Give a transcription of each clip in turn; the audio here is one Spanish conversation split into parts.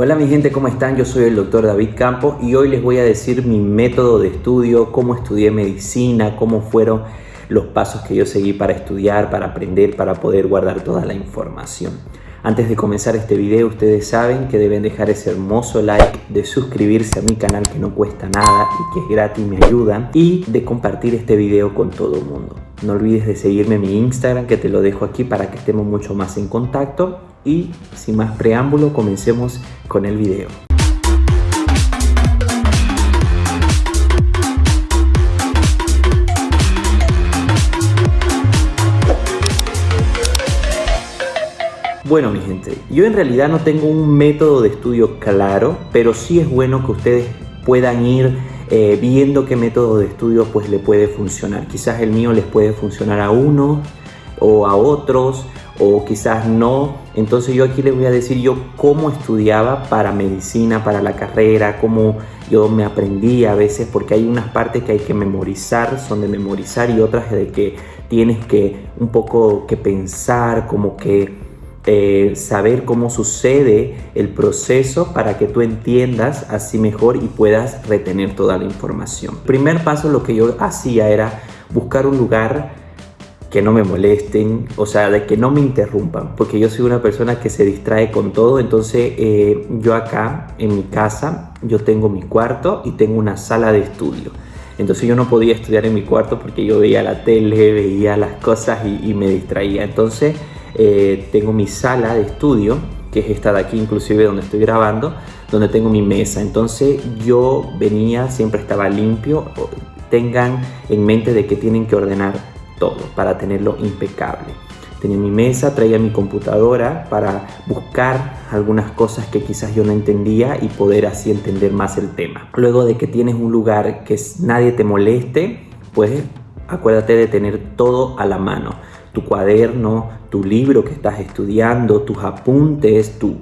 Hola mi gente, ¿cómo están? Yo soy el doctor David Campos y hoy les voy a decir mi método de estudio, cómo estudié medicina, cómo fueron los pasos que yo seguí para estudiar, para aprender, para poder guardar toda la información. Antes de comenzar este video, ustedes saben que deben dejar ese hermoso like, de suscribirse a mi canal que no cuesta nada y que es gratis, me ayudan, y de compartir este video con todo el mundo. No olvides de seguirme en mi Instagram que te lo dejo aquí para que estemos mucho más en contacto y sin más preámbulo comencemos con el video. Bueno mi gente, yo en realidad no tengo un método de estudio claro, pero sí es bueno que ustedes puedan ir eh, viendo qué método de estudio pues le puede funcionar. Quizás el mío les puede funcionar a uno o a otros o quizás no. Entonces yo aquí les voy a decir yo cómo estudiaba para medicina, para la carrera, cómo yo me aprendí a veces, porque hay unas partes que hay que memorizar, son de memorizar y otras de que tienes que un poco que pensar, como que eh, saber cómo sucede el proceso para que tú entiendas así mejor y puedas retener toda la información. Primer paso lo que yo hacía era buscar un lugar que no me molesten, o sea, de que no me interrumpan, porque yo soy una persona que se distrae con todo, entonces eh, yo acá en mi casa, yo tengo mi cuarto y tengo una sala de estudio. Entonces yo no podía estudiar en mi cuarto porque yo veía la tele, veía las cosas y, me distraía. Entonces eh, tengo mi sala de estudio, que es esta de aquí inclusive donde estoy grabando, donde tengo mi mesa. Entonces yo venía, siempre estaba limpio. Tengan en mente de que tienen que ordenar todo para tenerlo impecable. Tenía mi mesa, traía mi computadora para buscar algunas cosas que quizás yo no entendía y poder así entender más el tema. Luego de que tienes un lugar que nadie te moleste, pues acuérdate de tener todo a la mano tu cuaderno, tu libro que estás estudiando, tus apuntes, tu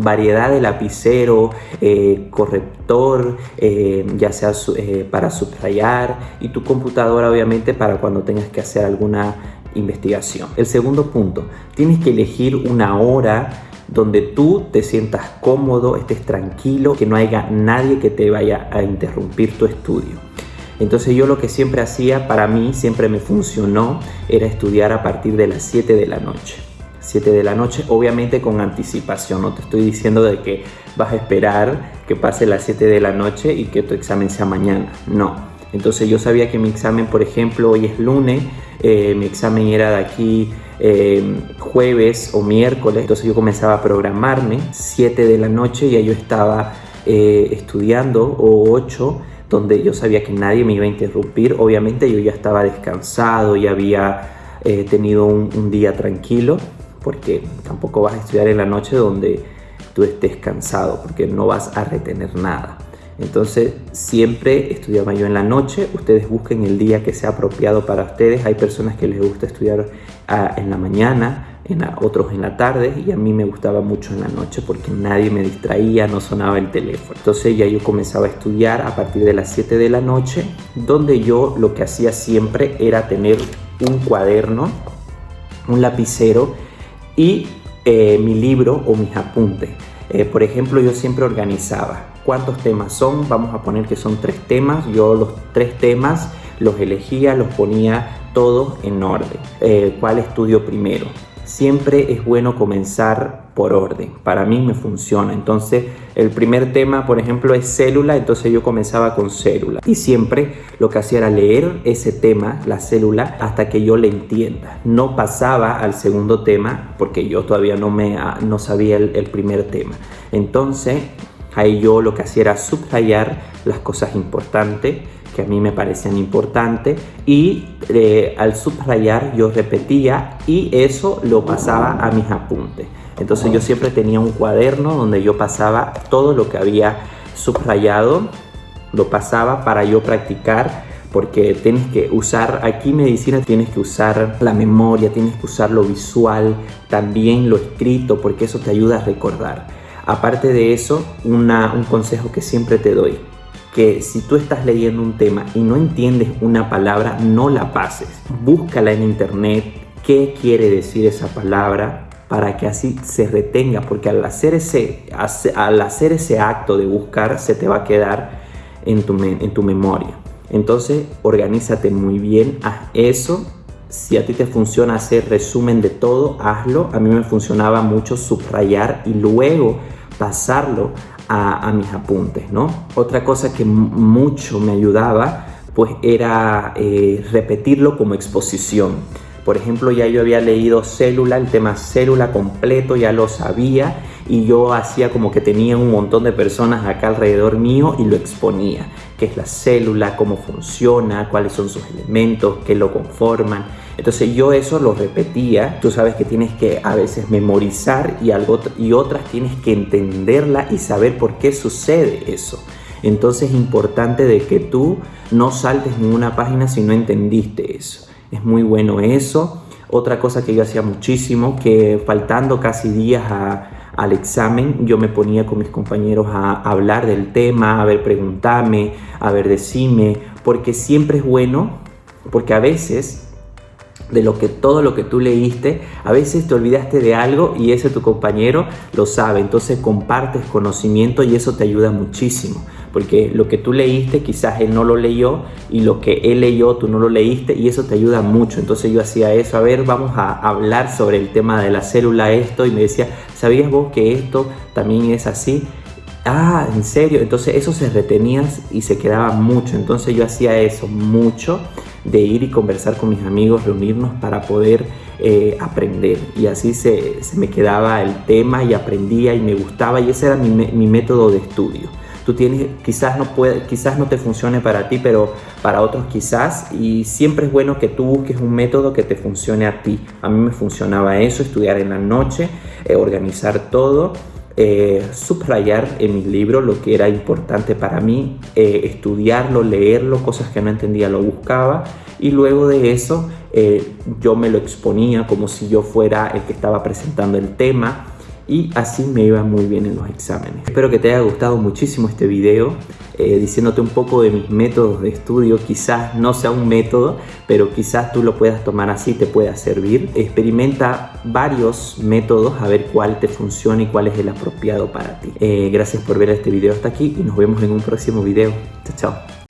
variedad de lapicero, eh, corrector, eh, ya sea eh, para subrayar y tu computadora obviamente para cuando tengas que hacer alguna investigación. El segundo punto, tienes que elegir una hora donde tú te sientas cómodo, estés tranquilo, que no haya nadie que te vaya a interrumpir tu estudio. Entonces yo lo que siempre hacía, para mí siempre me funcionó, era estudiar a partir de las 7 de la noche. 7 de la noche, obviamente con anticipación, no te estoy diciendo de que vas a esperar que pase las 7 de la noche y que tu examen sea mañana, no. Entonces yo sabía que mi examen, por ejemplo, hoy es lunes, eh, mi examen era de aquí eh, jueves o miércoles, entonces yo comenzaba a programarme 7 de la noche y ya yo estaba eh, estudiando o 8 donde yo sabía que nadie me iba a interrumpir. Obviamente yo ya estaba descansado, y había eh, tenido un, día tranquilo, porque tampoco vas a estudiar en la noche donde tú estés cansado, porque no vas a retener nada. Entonces siempre estudiaba yo en la noche, ustedes busquen el día que sea apropiado para ustedes. Hay personas que les gusta estudiar ah, en la mañana, en otros en la tarde y a mí me gustaba mucho en la noche porque nadie me distraía, no sonaba el teléfono. Entonces ya yo comenzaba a estudiar a partir de las 7 de la noche, donde yo lo que hacía siempre era tener un cuaderno, un lapicero y eh, mi libro o mis apuntes. Eh, por ejemplo, yo siempre organizaba cuántos temas son, vamos a poner que son tres temas, yo los tres temas los elegía, los ponía todos en orden. Eh, ¿Cuál estudio primero? Siempre es bueno comenzar por orden. Para mí me funciona. Entonces, el primer tema, por ejemplo, es célula. Entonces yo comenzaba con célula. Y siempre lo que hacía era leer ese tema, la célula, hasta que yo le entienda. No pasaba al segundo tema porque yo todavía no, me, ah, no sabía el, el primer tema. Entonces, ahí yo lo que hacía era subrayar las cosas importantes que a mí me parecían importantes y eh, al subrayar yo repetía y eso lo pasaba a mis apuntes. Entonces yo siempre tenía un cuaderno donde yo pasaba todo lo que había subrayado, lo pasaba para yo practicar porque tienes que usar, aquí medicina tienes que usar la memoria, tienes que usar lo visual, también lo escrito, porque eso te ayuda a recordar. Aparte de eso, un consejo que siempre te doy, que si tú estás leyendo un tema y no entiendes una palabra, no la pases. Búscala en internet, qué quiere decir esa palabra para que así se retenga, porque al hacer ese, al hacer ese acto de buscar se te va a quedar en tu, en tu memoria. Entonces, organízate muy bien, haz eso. Si a ti te funciona hacer resumen de todo, hazlo. A mí me funcionaba mucho subrayar y luego pasarlo a, mis apuntes, ¿no? Otra cosa que mucho me ayudaba, pues era eh, repetirlo como exposición. Por ejemplo, ya yo había leído célula, el tema célula completo, ya lo sabía y yo hacía como que tenía un montón de personas acá alrededor mío y lo exponía. ¿Qué es la célula? ¿Cómo funciona? ¿Cuáles son sus elementos? ¿Qué lo conforman? Entonces yo eso lo repetía. Tú sabes que tienes que a veces memorizar y, algo, y otras tienes que entenderla y saber por qué sucede eso. Entonces es importante de que tú no saltes ninguna página si no entendiste eso es muy bueno eso. Otra cosa que yo hacía muchísimo, que faltando casi días al examen, yo me ponía con mis compañeros a, hablar del tema, a ver, preguntarme, a ver, decime, porque siempre es bueno, porque a veces de lo que todo lo que tú leíste, a veces te olvidaste de algo y ese tu compañero lo sabe, entonces compartes conocimiento y eso te ayuda muchísimo, porque lo que tú leíste quizás él no lo leyó y lo que él leyó tú no lo leíste y eso te ayuda mucho, entonces yo hacía eso, a ver, vamos a hablar sobre el tema de la célula esto y me decía, ¿sabías vos que esto también es así? Ah, ¿en serio? Entonces eso se retenía y se quedaba mucho. Entonces yo hacía eso mucho, de ir y conversar con mis amigos, reunirnos para poder eh, aprender. Y así se, me quedaba el tema y aprendía y me gustaba y ese era mi, mi método de estudio. Tú tienes, quizás no, puede, quizás no te funcione para ti, pero para otros quizás. Y siempre es bueno que tú busques un método que te funcione a ti. A mí me funcionaba eso, estudiar en la noche, eh, organizar todo eh, subrayar en mi libro lo que era importante para mí, eh, estudiarlo, leerlo, cosas que no entendía lo buscaba y luego de eso eh, yo me lo exponía como si yo fuera el que estaba presentando el tema y así me iba muy bien en los exámenes. Espero que te haya gustado muchísimo este video, eh, diciéndote un poco de mis métodos de estudio. Quizás no sea un método, pero quizás tú lo puedas tomar así, te pueda servir. Experimenta varios métodos a ver cuál te funciona y cuál es el apropiado para ti. Eh, gracias por ver este video hasta aquí y nos vemos en un próximo video. Chao, chao.